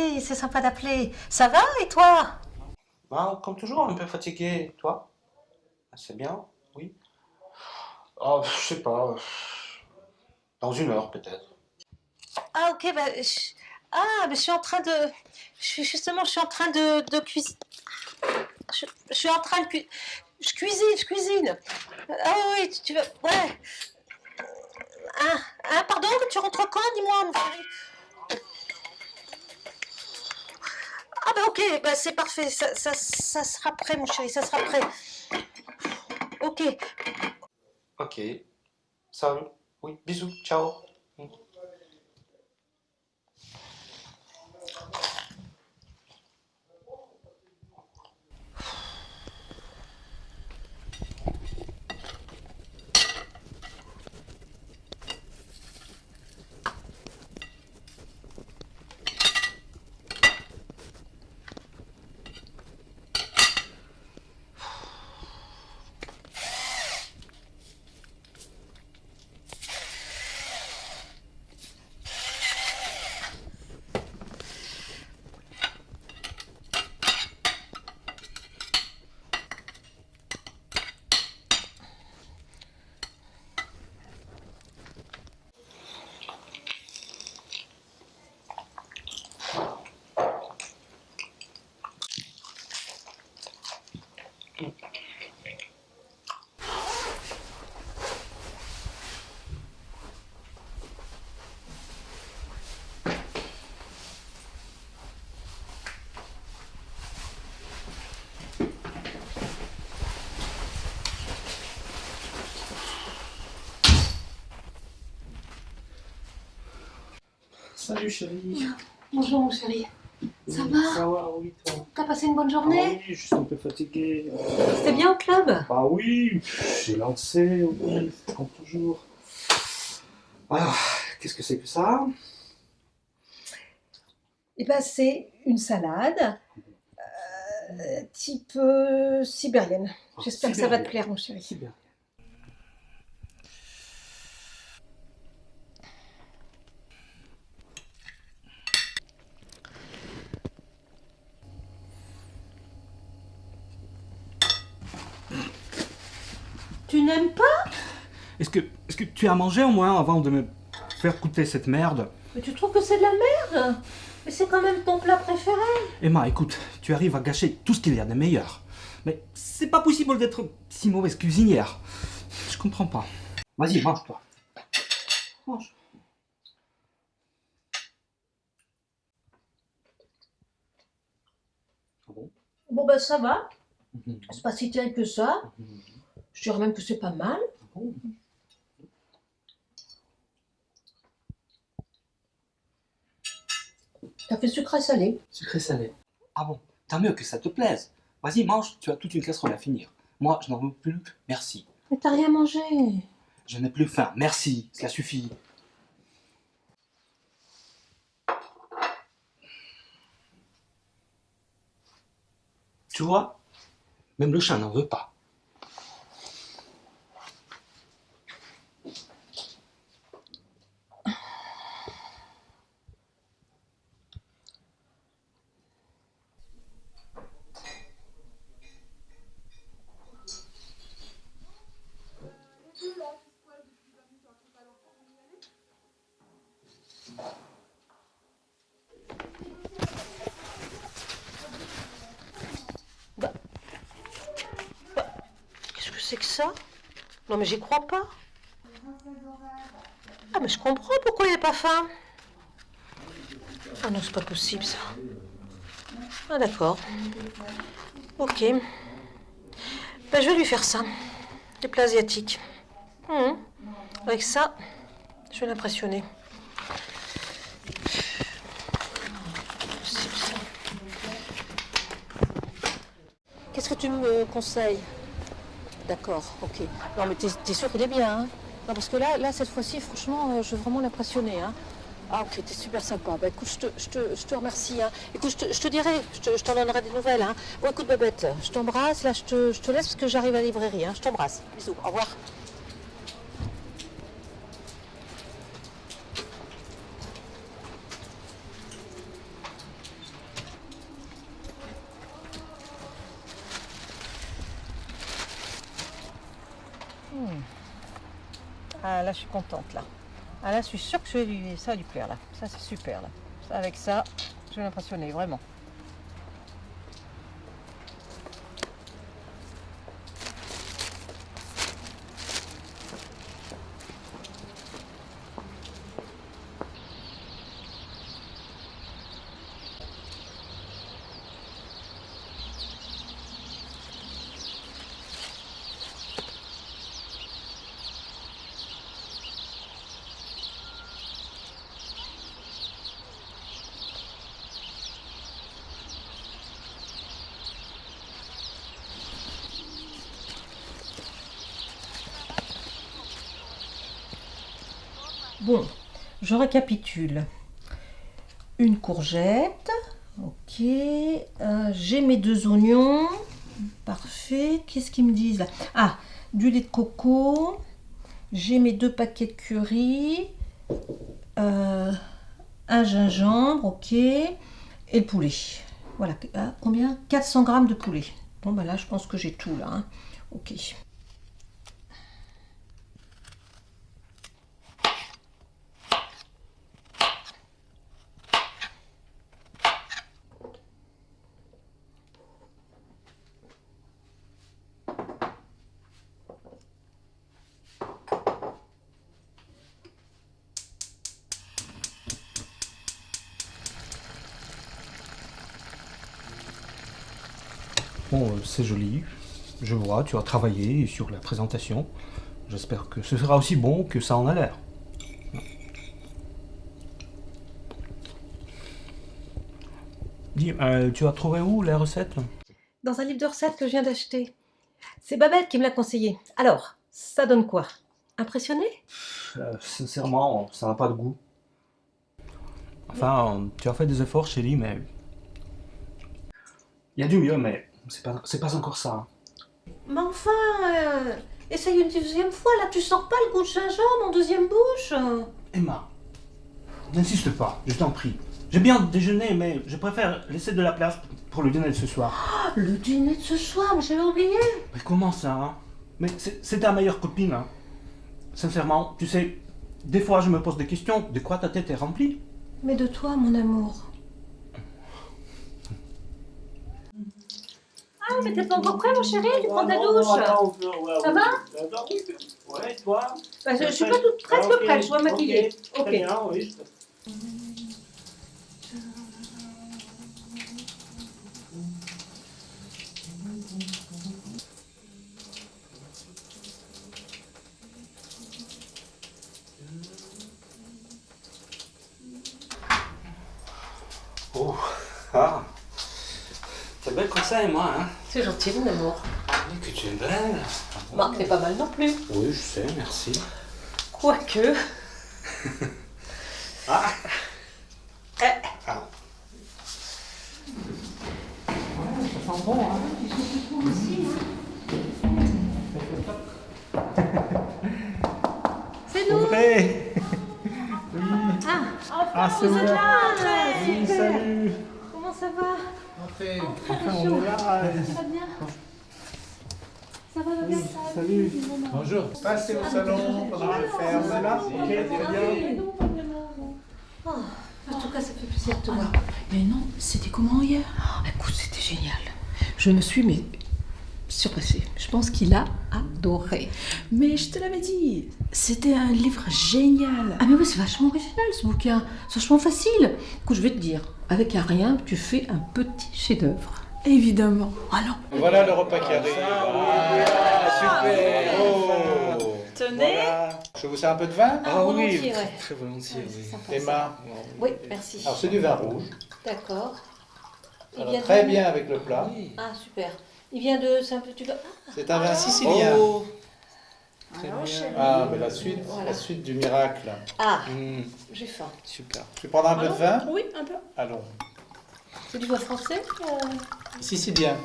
Chéri, c'est sympa d'appeler. Ça va et toi? Bah, comme toujours, un peu fatigué. Toi? Ah, C'est bien, oui. Oh, je sais pas. Dans une heure, peut-être. Ah, ok, bah. je- Ah, mais je suis en train de. Je suis justement, je suis en train de, de cuisiner. Je, je suis en train de cuisiner. Je cuisine, je cuisine. Ah oui, tu, tu veux. Ouais. Ah, ah, pardon, tu rentres quand Dis-moi, mon chéri. Ah, bah, ok, bah, c'est parfait. Ça, ça, ça sera prêt, mon chéri, ça sera prêt. Ok. Ok. Salut. Oui, bisous. Ciao. Salut, chérie. Bonjour, mon chéri. Ça va Ça va, oui, toi. T'as passé une bonne Ah journée oui, je suis un peu fatigué. C'était bien au club Bah oui, j'ai lancé, oui, comme toujours. Ah, qu'est-ce que c'est que ça? Eh ben, c'est une salade euh, type euh, sibérienne. J'espère que ça va te plaire, mon chéri. N'aimes pas Est-ce que, est que tu as mangé au moins avant de me faire goûter cette merde? Mais tu trouves que c'est de la merde? Mais c'est quand même ton plat préféré. Emma, écoute, tu arrives à gâcher tout ce qu'il y a de meilleur. Mais c'est pas possible d'être si mauvaise cuisinière. Je comprends pas. Vas-y, mange-toi. Mange. Ah bon? Bon, ben, ça va. Mhm. C'est pas si terrible que ça. Je dirais même que c'est pas mal. T'as fait sucré salé. Sucré salé. Ah bon, tant mieux que ça te plaise. Vas-y, mange, tu as toute une casserole à finir. Moi, je n'en veux plus. Merci. Mais t'as rien mangé. Je n'ai plus faim. Merci, cela suffit. Tu vois, même le chat n'en veut pas. Qu'est-ce que c'est que ça Non, mais j'y crois pas. Ah, mais je comprends pourquoi il n'a pas faim. Ah non, c'est pas possible ça. Ah, d'accord. Ok. Ben, je vais lui faire ça. Des plats asiatiques. Mhm. Avec ça, je vais l'impressionner. Qu'est-ce que tu me conseilles? D'accord, ok. Non, mais t'es t'es sûr qu'il est bien, hein? Non, parce que là, là cette fois-ci, franchement, euh, je veux vraiment l'impressionner, hein Ah, ok, t'es super sympa. Bah, écoute, je te, je te, je te remercie, hein. Écoute, je te, je te dirai, je t'en donnerai des nouvelles, hein. Bon, écoute, Babette, je t'embrasse. Là, je te, je te laisse parce que j'arrive à la librairie, hein. Je t'embrasse. Bisous, au revoir. Ah là, je suis contente là. Ah là, je suis sûre que ça va lui plaire là. Ça, c'est super là. Avec ça, je vais l'impressionner, vraiment. Bon, je récapitule. Une courgette, ok. Euh, J'ai mes deux oignons, parfait. Qu'est-ce qu'ils me disent là? Ah, du lait de coco. J'ai mes deux paquets de curry. Euh, un gingembre, ok. Et le poulet. Voilà, Ah, combien? 400 grammes de poulet. Bon, bah là, je pense que j'ai tout là. hein. Ok. Bon, euh, c'est joli. Je vois, tu as travaillé sur la présentation. J'espère que ce sera aussi bon que ça en a l'air. Dis, euh, tu as trouvé où les recettes? Dans un livre de recettes que je viens d'acheter. C'est Babette qui me l'a conseillé. Alors, ça donne quoi? Impressionné? Euh, Sincèrement, ça n'a pas de goût. Enfin, tu as fait des efforts, chérie, mais... Il y a du mieux, mais c'est pas, c'est pas encore ça. Mais enfin, euh, essaye une deuxième fois, là tu sens pas le goût de gingembre en deuxième bouche Emma, n'insiste pas, je t'en prie. J'ai bien déjeuné, mais je préfère laisser de la place pour le dîner de ce soir. Ah, Le dîner de ce soir, mais j'avais oublié Mais comment ça, hein? Mais c'est c'est ta meilleure copine, hein Sincèrement, tu sais, des fois je me pose des questions, de quoi ta tête est remplie? Mais de toi, mon amour. Ah, mais t'es pas encore prêt, mon chéri Tu prends ta douche Ça va Ouais, toi Bah, je, je suis pas toute presque prête, je dois maquiller. Ok. bien, oui. Oh, ah C'est belle comme ça, Emma, hein C'est gentil, mon amour. Oui, que tu es belle Marc n'est pas mal non plus. Oui, je sais, merci. Quoique. Ah Eh. Ah. C'est nous Vrai Ah, Ah, c'est vous êtes là Oui, salut ça Enfin, on est là Ça va bien Ça va bien Salut Bonjour. Passez au salon pendant que je ferme. là Ok, très bien. Oh, En tout cas, ça fait plaisir de te voir. Mais non, c'était comment hier? Oh, écoute, c'était génial. Je me suis mais surpassée. Je pense qu'il a adoré. Mais je te l'avais dit, c'était un livre génial. Ah mais oui, c'est vachement original ce bouquin. C'est vachement facile. Écoute, je vais te dire, avec un rien, tu fais un petit chef-d'œuvre. Évidemment. Alors, Voilà le repas qui arrive. Ah, super. Oh. Tenez. Voilà. Je vous sers un peu de vin Ah, volontiers, ouais. Très volontiers, oui. Sympa, ça. Emma. Oui, merci. Alors c'est du vin rouge. D'accord. Très bien avec le plat. Ah, super. Il vient de... C'est un peu... Tu dois... C'est un vin sicilien. Oh alors. Ah, mais la suite, Voilà. la suite du miracle. Ah, Hmm, j'ai faim. Super. Je vais prendre un peu de vin Oui, un peu. Allons. C'est du vin français euh, Sicilien.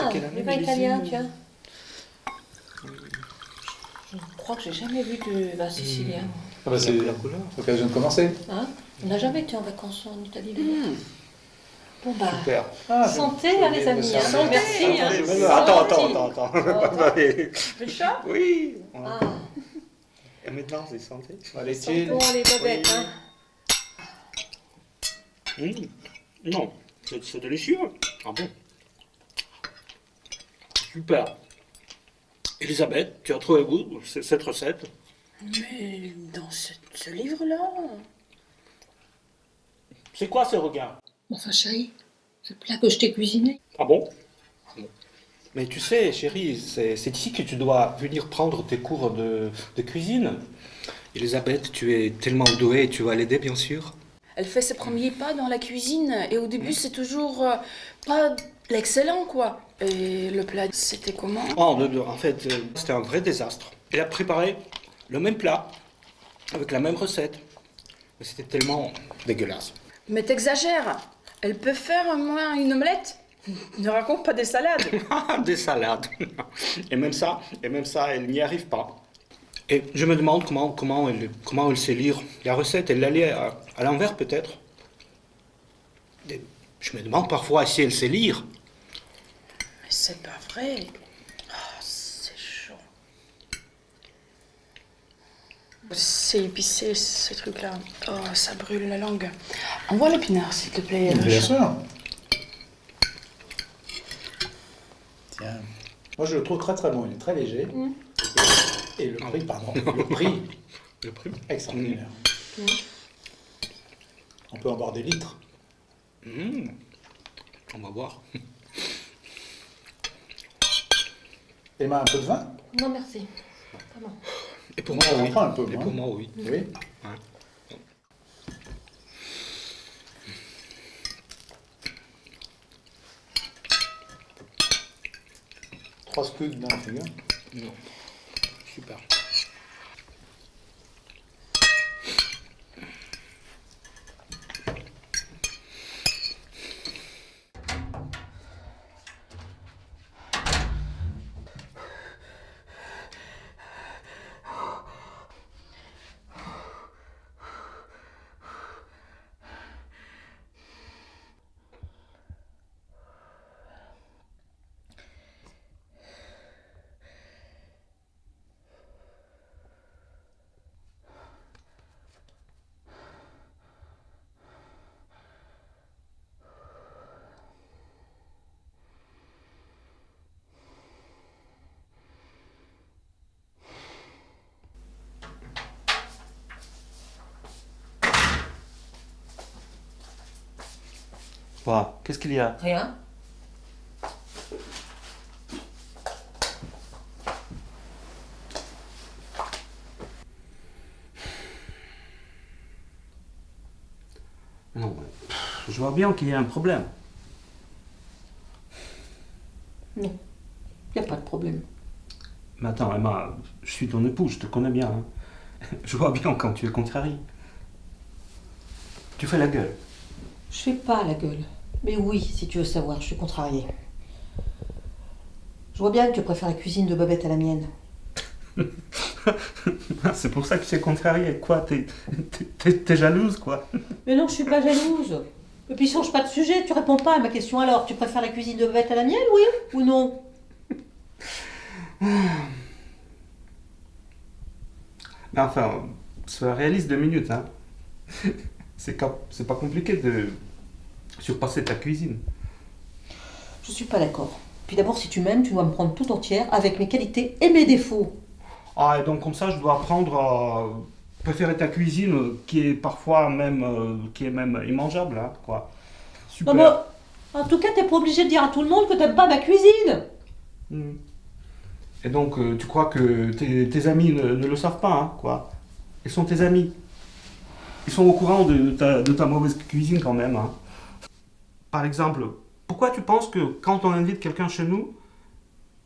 Ah, du vin italien, tiens. Je crois que j'ai jamais vu de vin sicilien. Ah bah, c'est la couleur. l'occasion de commencer. Hein? On n'a jamais été en vacances en Italie. Bon bah, Super. Ah, santé hein, les amis. hein. Merci. hein. Attends, je- Santé. Attends, attends, attends, attends. Oh, attends. Le chat Oui Ah, Et maintenant, c'est santé. Allez, Bon, allez, Babette, hein. Mmh. Non, c'est délicieux. Ah bon Super. Elisabeth, tu as trouvé goût cette recette? Mais dans ce, ce livre-là? C'est quoi ce regard Enfin, chérie, ce plat que je t'ai cuisiné. Ah bon? Ah. Mais tu sais, chérie, c'est ici que tu dois venir prendre tes cours de, de cuisine. Elisabeth, tu es tellement douée, tu vas l'aider, bien sûr. Elle fait ses premiers pas dans la cuisine et au début, c'est toujours euh, pas l'excellent, quoi. Et le plat, c'était comment? Oh, de- en fait, euh, c'était un vrai désastre. Elle a préparé le même plat, avec la même recette. Mais c'était tellement dégueulasse. Mais t'exagères. Elle peut faire au moins une omelette Ne raconte pas des salades. Ah, des salades. Et même ça, et même ça, elle n'y arrive pas. Et je me demande comment, comment, elle, comment elle sait lire la recette. Elle l'a lit à, à l'envers peut-être. Je me demande parfois si elle sait lire. Mais c'est pas vrai. Oh, c'est chaud. C'est épicé, ces trucs-là. Oh, ça brûle la langue. Envoie l'épinard, s'il te plaît. Bien sûr. Tiens. Moi, je le trouve très très bon. Il est très léger. Et, et le prix, pardon, le prix, Le prix extraordinaire. On peut en boire des litres. Mmh. On va voir. Emma, un peu de vin? Non, merci. Et pour Moi, oui. un peu, Et moi. pour moi, oui. Oui. Trois scuds dans la figure. Non. Super. Quoi Qu'est-ce qu'il y a? Rien. Non, je vois bien qu'il y a un problème. Non. Il n'y a pas de problème. Mais attends, Emma, je suis ton époux, je te connais bien. hein. Je vois bien quand tu es contrarié. Tu fais la gueule. Je fais pas la gueule. Mais oui, si tu veux savoir, je suis contrariée. Je vois bien que tu préfères la cuisine de Babette à la mienne. C'est pour ça que tu es contrarié. Quoi T'es jalouse, quoi Mais non, je suis pas jalouse. Et puis change pas de sujet, tu réponds pas à ma question alors. Tu préfères la cuisine de Babette à la mienne, oui ou non? Mais enfin, sois réaliste deux minutes, hein. C'est pas compliqué de surpasser ta cuisine. Je suis pas d'accord. Puis d'abord, si tu m'aimes, tu dois me prendre tout entière avec mes qualités et mes défauts. Ah, et donc comme ça, je dois apprendre à préférer ta cuisine, euh, qui est parfois même, euh, qui est même immangeable, hein, quoi. Super. Non, mais en tout cas, t'es pas obligé de dire à tout le monde que t'aimes pas ma cuisine. Hmm. Et donc, euh, tu crois que tes, tes amis ne, ne le savent pas, hein, quoi Ils sont tes amis. Ils sont au courant de ta, de ta mauvaise cuisine quand même. hein. Par exemple, pourquoi tu penses que quand on invite quelqu'un chez nous,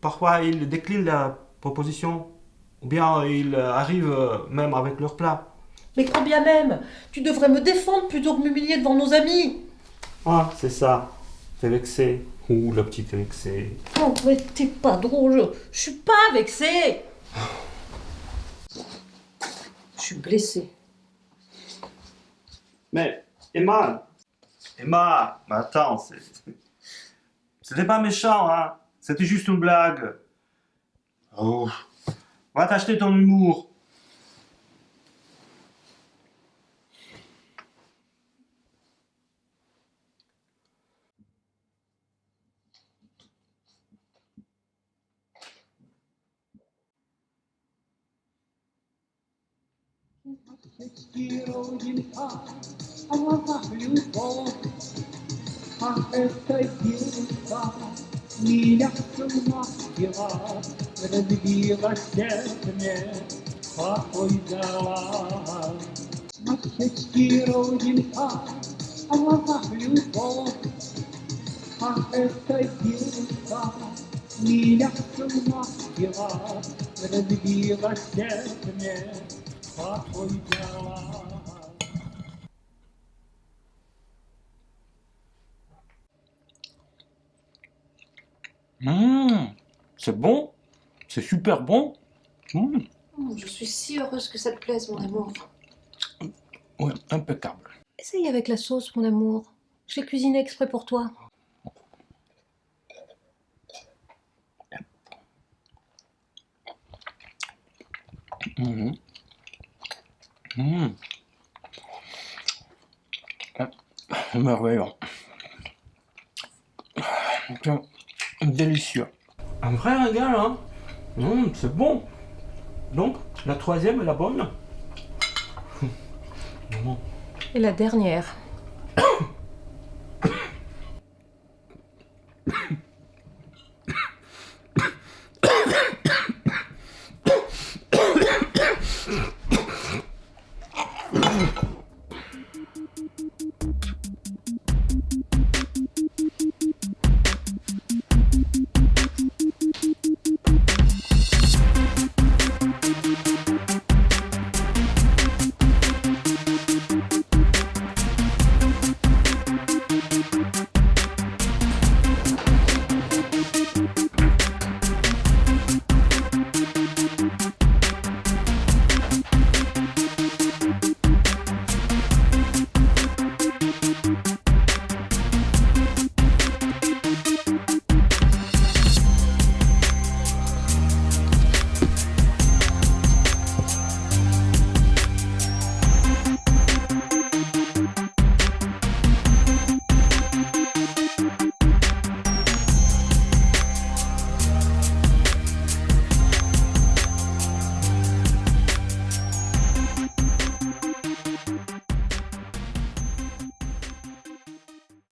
parfois ils déclinent la proposition Ou bien ils arrivent euh, même avec leur plat? Mais quand bien même, tu devrais me défendre plutôt que m'humilier devant nos amis. Ah, c'est ça. T'es vexé. Ouh, la petite vexée. Oh, mais t'es pas drôle. Je suis pas vexée. Je suis blessée. Mais, Emma Emma, mais attends, c'était pas méchant, hein C'était juste une blague. Oh, va t'acheter ton humour. слова любовь, а это девушка меня сумасила, разбила сердце, покой дала. На щечке родинка, а в глазах любовь, а эта девушка меня сумасила, разбила сердце, покой дала. Mmh, c'est bon, c'est super bon. Mmh, Oh, je suis si heureuse que ça te plaise, mon amour. ouais, impeccable. Essaye avec la sauce, mon amour. Je l'ai cuisiné exprès pour toi. Mmh. Mmh. Ah, Merveilleux. C'est Délicieux. Un vrai régal, hein Mmh, C'est bon. Donc, la troisième est la bonne. Et la dernière.